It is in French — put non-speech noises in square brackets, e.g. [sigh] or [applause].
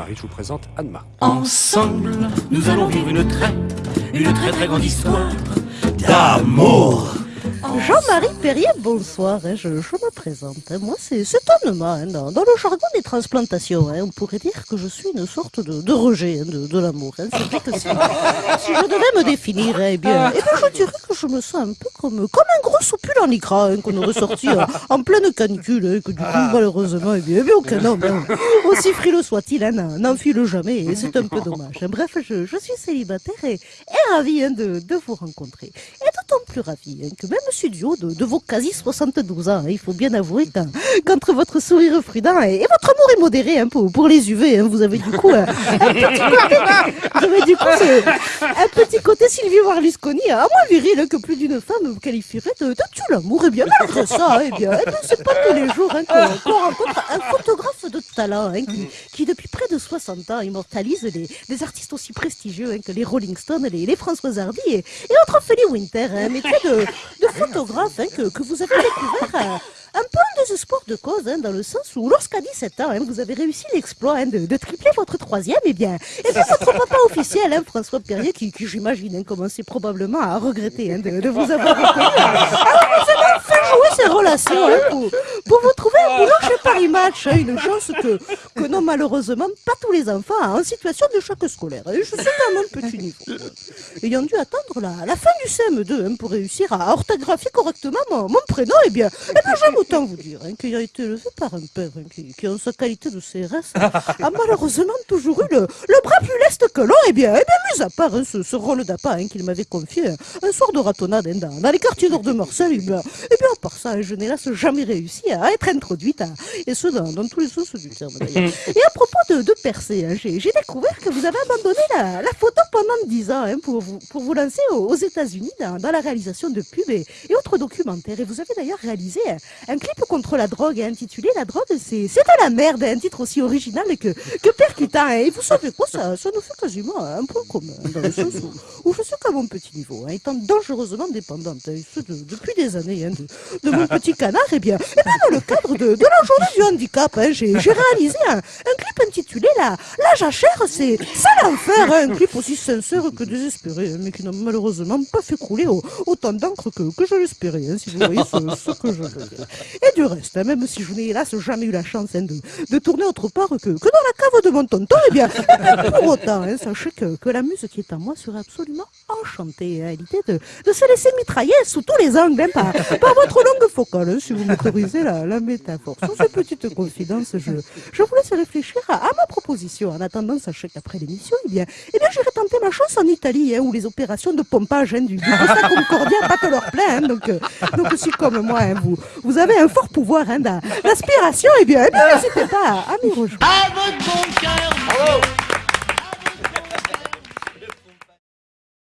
Paris, je vous présente Anma. Ensemble, nous allons vivre une très, une très très grande histoire d'amour. Jean-Marie Perrier, bonsoir, hein, je, je, me présente. Hein. Moi, c'est Anema. Hein, dans, dans, le jargon des transplantations, hein, on pourrait dire que je suis une sorte de, de rejet de, de l'amour. C'est vrai que si, si, je devais me définir, eh bien, eh bien, je dirais que je me sens un peu comme, comme un gros soupule en icra qu'on aurait sorti en pleine canicule, que du coup, malheureusement, eh bien, eh bien aucun homme, aussi frileux soit-il, n'enfile jamais, et c'est un peu dommage. Bref, je, je, suis célibataire et, et ravie de, de vous rencontrer. Et plus ravie que même studio de, de, vos quasi 72 ans. Hein. Il faut bien avouer qu'entre votre sourire prudent et, et, votre amour immodéré hein, pour, les UV, hein, vous avez du coup un, petit côté, un petit côté Sylvie Berlusconi, à moins viril que plus d'une femme vous qualifierait de, de tout l'amour. Et bien malgré ça, eh bien, eh bien c'est pas tous les jours hein, qu'on qu rencontre un photographe de talent hein, qui, qui, depuis près de 60 ans immortalise des, des artistes aussi prestigieux hein, que les Rolling Stones, les, les François Hardy et, et autres Winter, un métier de, de photographe hein, que, que, vous avez découvert euh, un peu en désespoir de cause, hein, dans le sens où lorsqu'à 17 ans, hein, vous avez réussi l'exploit hein, de, de, tripler votre troisième, et eh bien, et eh bien votre papa officiel, hein, François Perrier, qui, qui j'imagine hein, commençait probablement à regretter hein, de, de, vous avoir reconnu, alors vous avez enfin joué ces relations hein, pour, pour, vous trouver un boulot chez Paris Match, hein, une chance que, que non malheureusement pas tous les enfants en situation de choc scolaire. Et je suis à mon petit niveau. Ayant dû attendre la, la fin du CM2 hein, pour réussir à orthographier correctement mon, mon prénom, eh bien, et bien j'aime autant vous dire hein, qu'il a été élevé par un père qui, qui, en sa qualité de CRS, a malheureusement toujours eu le, le bras plus leste que l'on. Et bien, et bien, mis à part ce, ce, rôle d'appât qu'il m'avait confié un soir de ratonnade dans, dans, les quartiers nord de Marseille, et bien, et bien, à part ça, je n'ai hélas jamais réussi à être introduite, à, et ce dans, dans, tous les sens du terme d'ailleurs. et à propos de, de percée, j'ai découvert que vous avez abandonné la, la photo pendant 10 ans pour, vous, pour vous lancer aux, aux États-Unis dans, dans, la réalisation de pubs et, et autres documentaires. Et vous avez d'ailleurs réalisé un clip contre la drogue intitulé La drogue, c'est de la merde, un titre aussi original que, que percutant. Et vous savez quoi, ça, ça nous fait quasiment un point commun, dans le sens où, où je sais qu'à mon petit niveau, hein, étant dangereusement dépendante, et ce de, depuis des années, hein, de, de, mon [laughs] petit canard, et bien, et bien dans le cadre de, de la journée du handicap, hein, j'ai réalisé un, un, clip intitulé La, la jachère, c'est l'enfer, hein, un clip aussi sincère que désespéré, mais qui n'a malheureusement pas fait couler autant d'encre que, je l'espérais, si vous voyez ce, que je veux dire. Et du reste, hein, même si je n'ai hélas jamais eu la chance hein, de, de, tourner autre part que, que, dans la cave de mon tonton, eh bien, [laughs] pour autant, hein, sachez que, que, la muse qui est à moi serait absolument enchantée à l'idée de, de, se laisser mitrailler sous tous les angles par, par, votre langue focale, si vous m'autorisez la, la, métaphore. Sur ces petites confidences, je, je vous laisse réfléchir à, à ma proposition. En attendant, sachez qu'après l'émission, eh bien, eh bien j'irai tenter ma chance en Italie, où les opérations de pompage du, du Costa Concordia [laughs] battent leur plein. donc, euh, donc, si comme moi, vous, vous avez un fort pouvoir hein, d'aspiration, eh bien, eh bien n'hésitez pas à, à m'y rejoindre. À votre bon cœur,